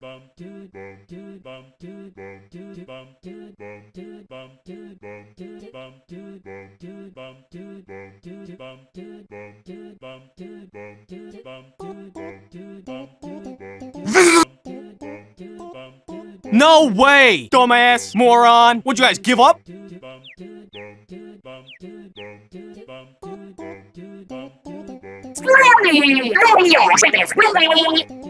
bum dude bum dude bum dude bum dude bum dude bum dude bum dude bum dude bum dude bum dude bum bum No way! Dumbass! Moron! Would you guys give up? Screw me! Screw you!